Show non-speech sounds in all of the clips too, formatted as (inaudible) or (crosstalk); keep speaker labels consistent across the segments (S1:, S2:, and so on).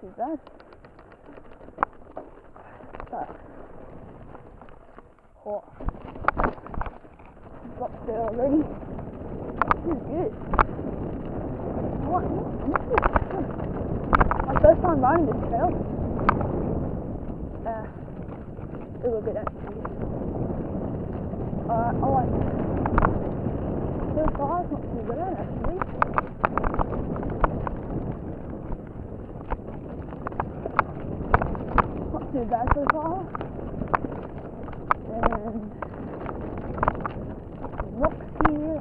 S1: too bad. So, oh, dropped there already. This is good. What? My first time riding this trail. Uh, a little bit empty. Alright, I like it. So far, it's not too bad actually. Bad so far. And rocks here.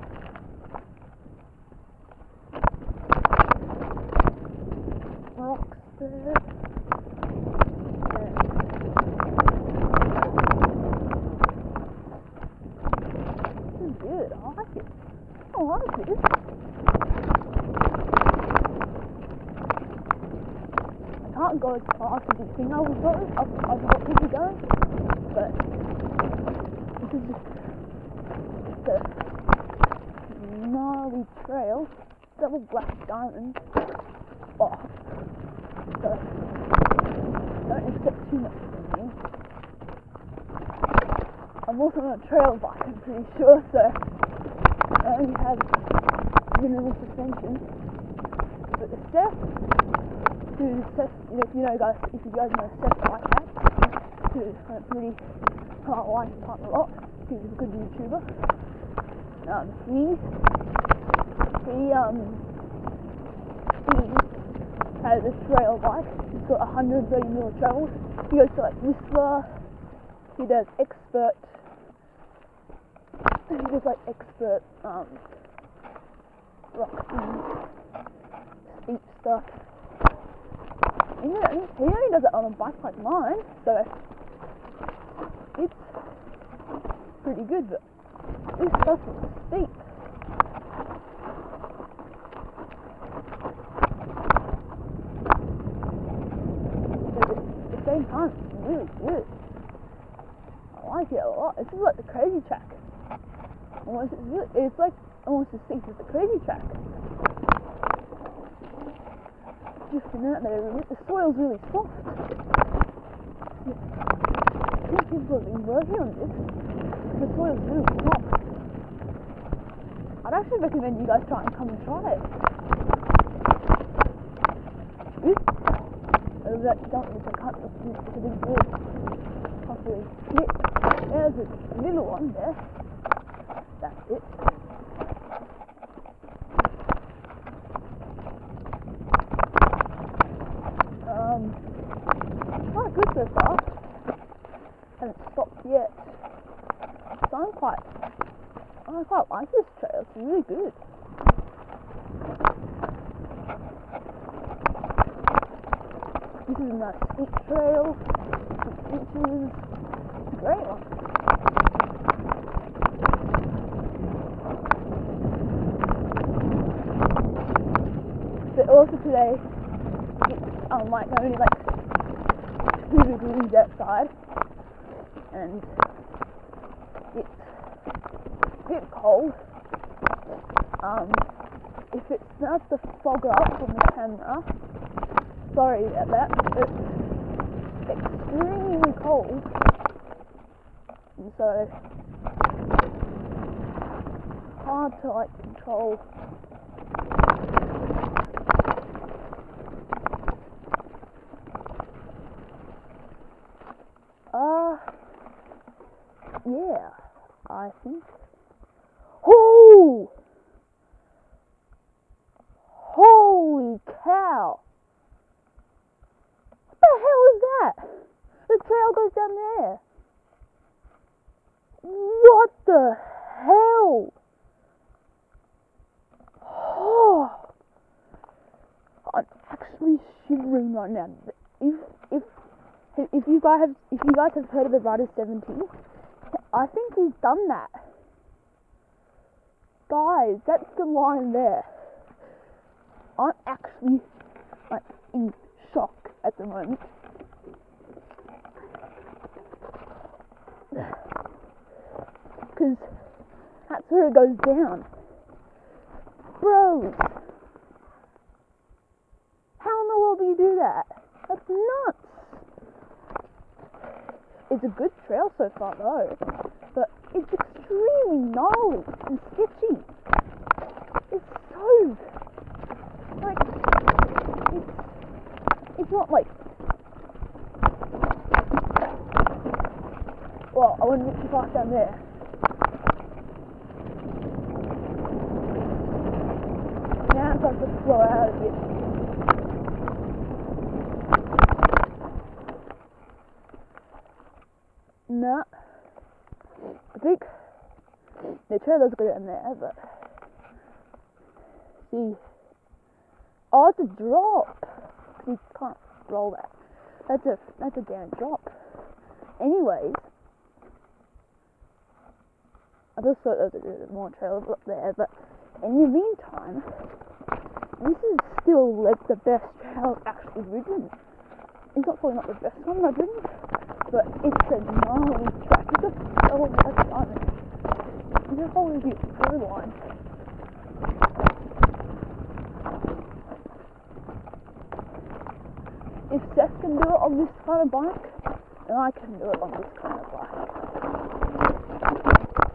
S1: Rocks there. This is good. I like it. I like this. I can't go as fast as you think I would go. I've, I've got people going, but this is just the gnarly trail. Double black diamond. Oh, so don't expect too much from me. I'm also on a trail bike, I'm pretty sure, so I only have minimal suspension. But the Seth, Seth, you know, if you know guys, if you guys know Hacks, who's a pretty uh, like him a lot, he's a good YouTuber. Um, he, he, um, he has a trail bike. He's got 130 mil trails. He goes to like Whistler. He does expert. He does like expert um, rock steep stuff. He only, does it on a bike like mine, so it's pretty good. But this stuff is steep. At the same time, it's really good. I like it a lot. This is like the crazy track. Almost, it's, really, it's like almost as steep as the crazy track. Out there, a bit. the soil's really soft. I think people have been working on this. The soil's really soft. I'd actually recommend you guys try and come and try it. Oops. Over oh, that dump with the cut, it's, it's a big bird. Can't. There's a little one there. That's it. Um, quite good so far. Haven't stopped yet. So I'm quite, I quite like this trail. It's really good. This is a nice steep trail. It's a great one. But also today, um, like only like two degrees outside, and it's a bit cold. Um, if it starts to fog up on the camera, sorry about that, it's extremely cold, and so hard to like control. Uh, yeah, Oh! Holy cow! What the hell is that? The trail goes down there. What the hell? Oh, (sighs) I'm actually shivering right now. If if if you guys have if you guys have heard of the Rider 70, I think he's done that. Guys, that's the line there. I'm actually like, in shock at the moment. Because that's where it goes down. Bros! How in the world do you do that? That's nuts! It's a good trail so far though it's extremely gnarly and sketchy. It's so like it's it's not like well, I a bit too fast down there. Now it's like to flow out of bit. No. I think the trailer's good in there, but see. Oh, it's a drop. You can't roll that. That's a that's a damn drop. Anyways, I just thought there was more trailers up there, but in the meantime, this is still like the best trail actually ridden. It's not probably not the best one I've ridden, but it's a gnarly track. It's a oh my god, a whole review through line. If Seth can do it on this kind of bike, then I can do it on this kind of bike.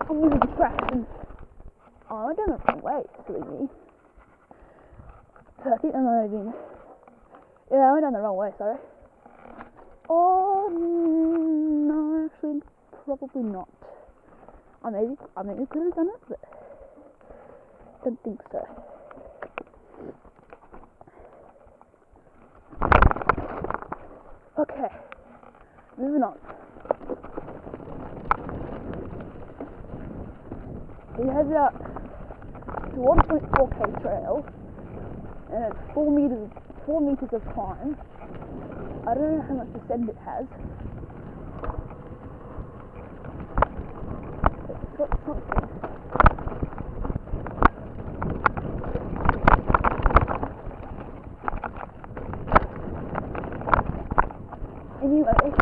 S1: I'm using traction. Oh, I don't know the way, silly me. I think I'm not even. Yeah, I went down the wrong way, sorry. Oh, no, actually, probably not. I maybe, I maybe could have done it, but don't think so. Okay, moving on. We headed out to 1.4k trail, and it's four meters, four meters of climb. I don't know how much descent it has. but It's got something. Anyway, okay.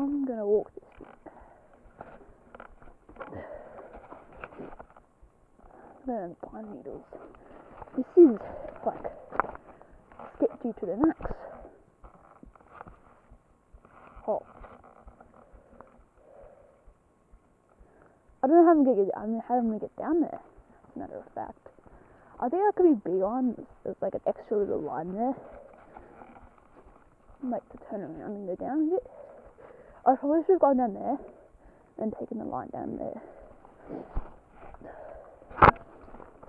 S1: I'm gonna walk this. Then pine needles. This is like sketchy to the max. Oh. I don't know how I'm gonna get. I how I'm gonna get down there. As a matter of fact, I think that could be beyond. There's, like an extra little line there. Like to turn around and go down a bit. I probably should have gone down there and taken the line down there.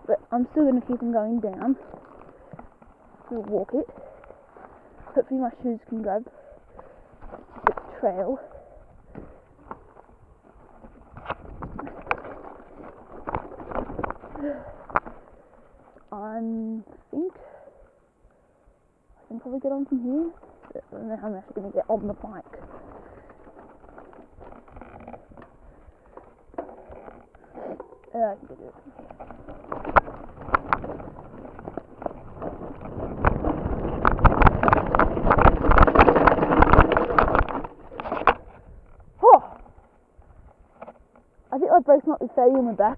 S1: But I'm still gonna keep on going down. We'll walk it. Hopefully my shoes can grab the trail. I think I can probably get on from here. I don't know how I'm actually going to get on the bike. Uh. Oh! I think my brakes might be failing on the back.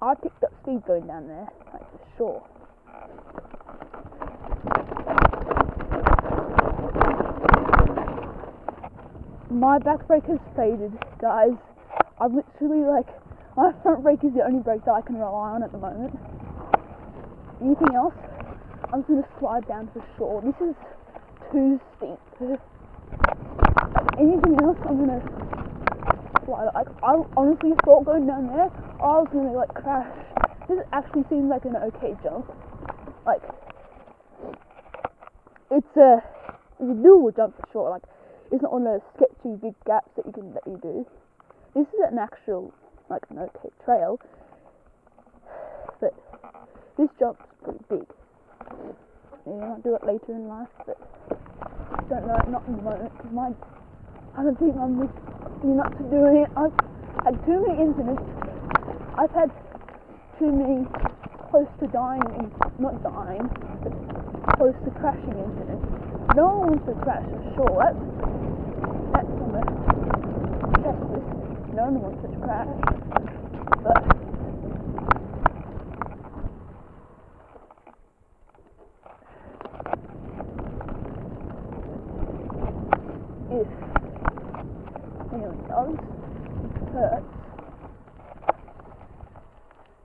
S1: I picked up speed going down there, like for sure. My back brake has faded, guys. I've literally like (laughs) my front brake is the only brake that I can rely on at the moment. Anything else, I'm just gonna slide down for sure. This is too steep. Anything else, I'm gonna slide. Like I honestly thought going down there, I was gonna like crash. This actually seems like an okay jump. Like it's a it's a doable jump for sure. Like it's not one of those two big gaps that you can that you do. This is an actual like an okay trail, but this jump's pretty big. Maybe I might do it later in life, but I don't know, not in the moment because my I don't think I'm with you not to do it. I've had too many incidents. I've had too many close to dying, not dying, but close to crashing incidents. No one wants to crash, for sure. That's that's almost justice. No one wants it to crash. But